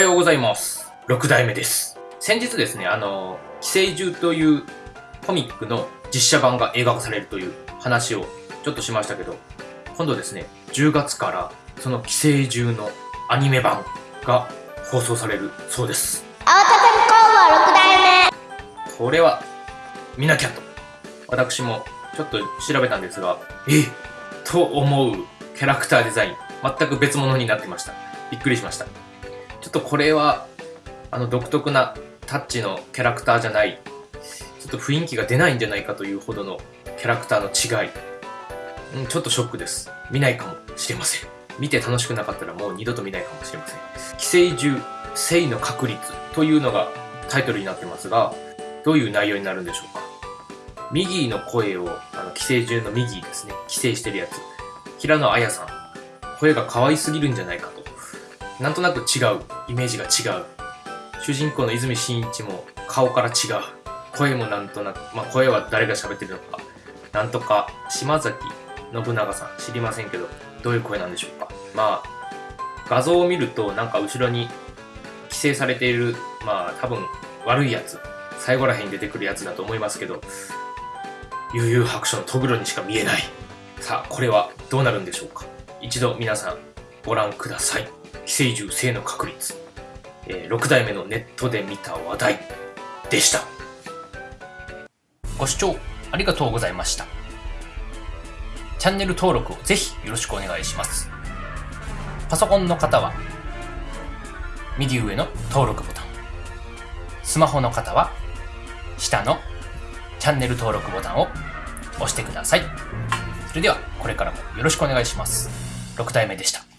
ようございます。6代目です。先日ですね、あの、寄生獣というコミックの実写版が映画化されるという話をちょっとしましたけど、今度ですね、10月からその寄生獣のアニメ版が放送されるそうです。青田工房6代目これは見なきゃと。私もちょっと調べたんですが、えと思うキャラクターデザイン、全く別物になってました。びっくりしました。ちょっとこれは、あの独特なタッチのキャラクターじゃない、ちょっと雰囲気が出ないんじゃないかというほどのキャラクターの違い。ん、ちょっとショックです。見ないかもしれません。見て楽しくなかったらもう二度と見ないかもしれません。寄生獣、性の確率というのがタイトルになってますが、どういう内容になるんでしょうか。ミギーの声を、あの、寄生獣のミギーですね。寄生してるやつ。平野綾さん。声が可愛すぎるんじゃないかと。なんとなく違う。イメージが違う。主人公の泉真一も顔から違う。声もなんとなく、まあ声は誰が喋ってるのか。なんとか、島崎信長さん。知りませんけど、どういう声なんでしょうか。まあ、画像を見ると、なんか後ろに寄生されている、まあ多分悪いやつ。最後らへんに出てくるやつだと思いますけど、悠々白書のトグロにしか見えない。さあ、これはどうなるんでしょうか。一度皆さんご覧ください。寄生獣性の確率。えー6代目のネットで見た話題でした。ご視聴ありがとうございました。チャンネル登録をぜひよろしくお願いします。パソコンの方は右上の登録ボタン。スマホの方は下のチャンネル登録ボタンを押してください。それではこれからもよろしくお願いします。6代目でした。